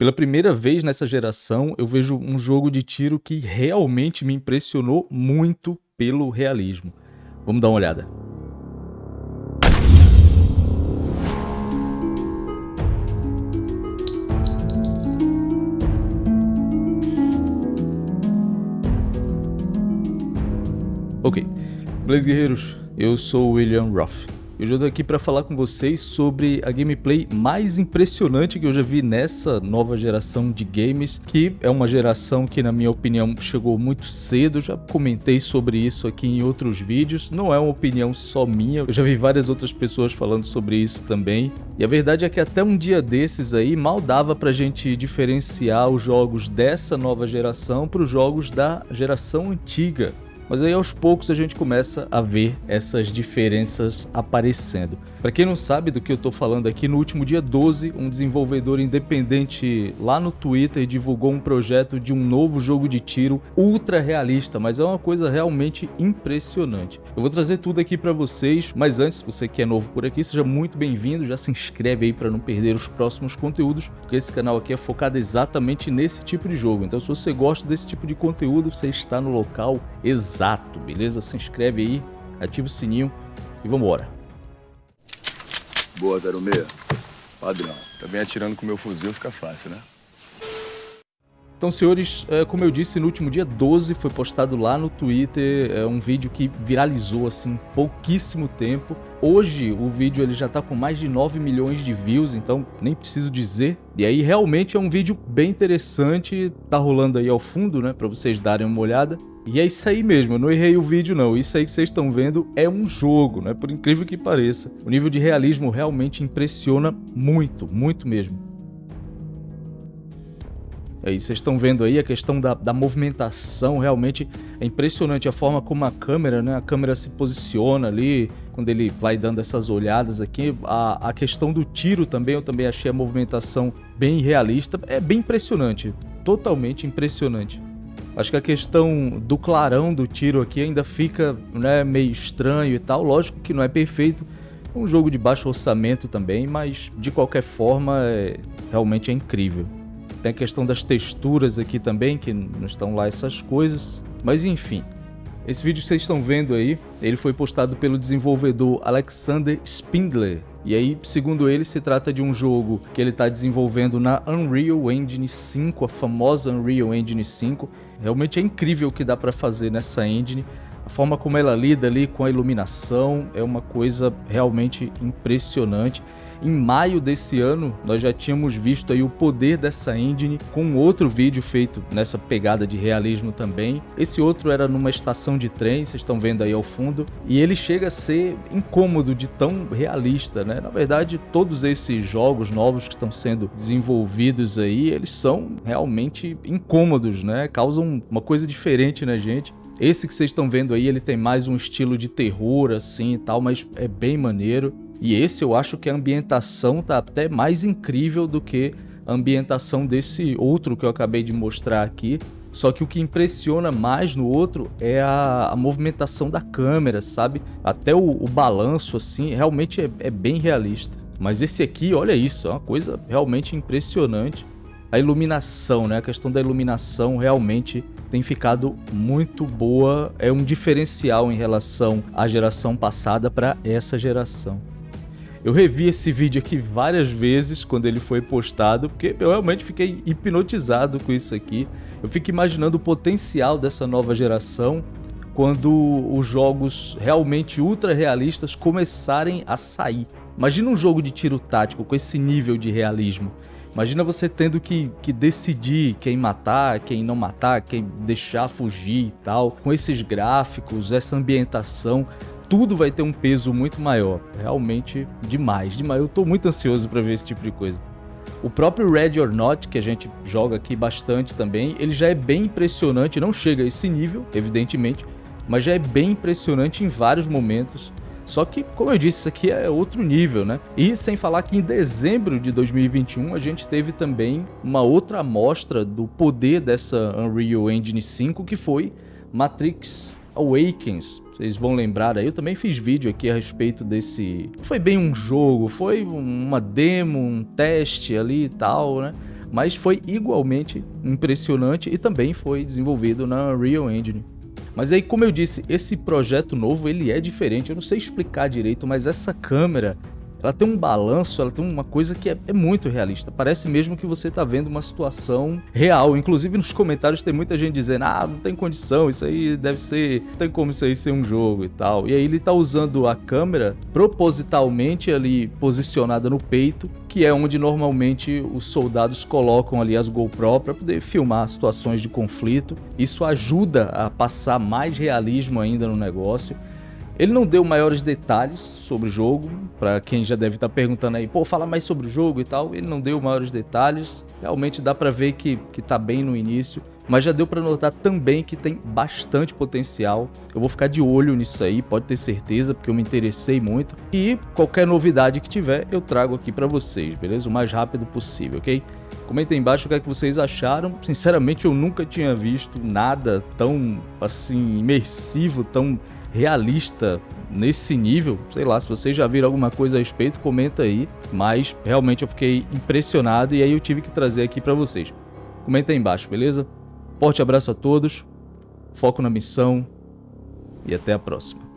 Pela primeira vez nessa geração, eu vejo um jogo de tiro que realmente me impressionou muito pelo realismo. Vamos dar uma olhada. Ok, Blaze Guerreiros, eu sou William Ruff. Eu tô aqui para falar com vocês sobre a gameplay mais impressionante que eu já vi nessa nova geração de games, que é uma geração que na minha opinião chegou muito cedo, já comentei sobre isso aqui em outros vídeos, não é uma opinião só minha, eu já vi várias outras pessoas falando sobre isso também, e a verdade é que até um dia desses aí mal dava pra gente diferenciar os jogos dessa nova geração para os jogos da geração antiga. Mas aí aos poucos a gente começa a ver essas diferenças aparecendo. Para quem não sabe do que eu estou falando aqui, no último dia 12, um desenvolvedor independente lá no Twitter divulgou um projeto de um novo jogo de tiro ultra realista, mas é uma coisa realmente impressionante. Eu vou trazer tudo aqui para vocês, mas antes, você que é novo por aqui, seja muito bem-vindo, já se inscreve aí para não perder os próximos conteúdos, porque esse canal aqui é focado exatamente nesse tipo de jogo. Então se você gosta desse tipo de conteúdo, você está no local exato exato, beleza? Se inscreve aí, ativa o sininho e vambora. Boa, 06. Padrão. Também atirando com meu fuzil fica fácil, né? Então, senhores, é, como eu disse, no último dia 12 foi postado lá no Twitter é um vídeo que viralizou assim pouquíssimo tempo. Hoje o vídeo ele já está com mais de 9 milhões de views, então nem preciso dizer. E aí realmente é um vídeo bem interessante, tá rolando aí ao fundo, né, para vocês darem uma olhada. E é isso aí mesmo, eu não errei o vídeo não, isso aí que vocês estão vendo é um jogo, né, por incrível que pareça. O nível de realismo realmente impressiona muito, muito mesmo. Aí vocês estão vendo aí a questão da, da, movimentação, realmente é impressionante a forma como a câmera, né? A câmera se posiciona ali, quando ele vai dando essas olhadas aqui. A, a questão do tiro também, eu também achei a movimentação bem realista. É bem impressionante, totalmente impressionante. Acho que a questão do clarão do tiro aqui ainda fica né, meio estranho e tal. Lógico que não é perfeito, é um jogo de baixo orçamento também, mas de qualquer forma é, realmente é incrível. Tem a questão das texturas aqui também, que não estão lá essas coisas. Mas enfim, esse vídeo que vocês estão vendo aí, ele foi postado pelo desenvolvedor Alexander Spindler. E aí, segundo ele, se trata de um jogo que ele está desenvolvendo na Unreal Engine 5, a famosa Unreal Engine 5. Realmente é incrível o que dá para fazer nessa engine. A forma como ela lida ali com a iluminação é uma coisa realmente impressionante. Em maio desse ano, nós já tínhamos visto aí o poder dessa engine com outro vídeo feito nessa pegada de realismo também. Esse outro era numa estação de trem, vocês estão vendo aí ao fundo, e ele chega a ser incômodo de tão realista, né? Na verdade, todos esses jogos novos que estão sendo desenvolvidos aí, eles são realmente incômodos, né? Causam uma coisa diferente na gente. Esse que vocês estão vendo aí, ele tem mais um estilo de terror assim e tal, mas é bem maneiro. E esse eu acho que a ambientação tá até mais incrível do que a ambientação desse outro que eu acabei de mostrar aqui. Só que o que impressiona mais no outro é a, a movimentação da câmera, sabe? Até o, o balanço, assim, realmente é, é bem realista. Mas esse aqui, olha isso, é uma coisa realmente impressionante. A iluminação, né? A questão da iluminação realmente tem ficado muito boa. É um diferencial em relação à geração passada para essa geração. Eu revi esse vídeo aqui várias vezes quando ele foi postado, porque eu realmente fiquei hipnotizado com isso aqui. Eu fico imaginando o potencial dessa nova geração quando os jogos realmente ultra realistas começarem a sair. Imagina um jogo de tiro tático com esse nível de realismo. Imagina você tendo que, que decidir quem matar, quem não matar, quem deixar fugir e tal. Com esses gráficos, essa ambientação tudo vai ter um peso muito maior. Realmente demais, demais. Eu tô muito ansioso para ver esse tipo de coisa. O próprio Red or Not, que a gente joga aqui bastante também, ele já é bem impressionante, não chega a esse nível, evidentemente, mas já é bem impressionante em vários momentos. Só que, como eu disse, isso aqui é outro nível, né? E sem falar que em dezembro de 2021 a gente teve também uma outra amostra do poder dessa Unreal Engine 5, que foi Matrix Awakens, vocês vão lembrar aí, eu também fiz vídeo aqui a respeito desse... Foi bem um jogo, foi uma demo, um teste ali e tal, né? mas foi igualmente impressionante e também foi desenvolvido na Unreal Engine. Mas aí, como eu disse, esse projeto novo ele é diferente, eu não sei explicar direito, mas essa câmera ela tem um balanço, ela tem uma coisa que é, é muito realista. Parece mesmo que você está vendo uma situação real. Inclusive nos comentários tem muita gente dizendo: ah, não tem condição, isso aí deve ser. Não tem como isso aí ser um jogo e tal. E aí ele está usando a câmera propositalmente ali posicionada no peito, que é onde normalmente os soldados colocam ali as GoPro para poder filmar situações de conflito. Isso ajuda a passar mais realismo ainda no negócio. Ele não deu maiores detalhes sobre o jogo, para quem já deve estar tá perguntando aí, pô, fala mais sobre o jogo e tal. Ele não deu maiores detalhes, realmente dá para ver que, que tá bem no início, mas já deu para notar também que tem bastante potencial. Eu vou ficar de olho nisso aí, pode ter certeza, porque eu me interessei muito. E qualquer novidade que tiver, eu trago aqui para vocês, beleza? O mais rápido possível, ok? Comenta aí embaixo o que, é que vocês acharam. Sinceramente, eu nunca tinha visto nada tão, assim, imersivo, tão realista nesse nível. Sei lá, se vocês já viram alguma coisa a respeito, comenta aí. Mas realmente eu fiquei impressionado e aí eu tive que trazer aqui para vocês. Comenta aí embaixo, beleza? Forte abraço a todos, foco na missão e até a próxima.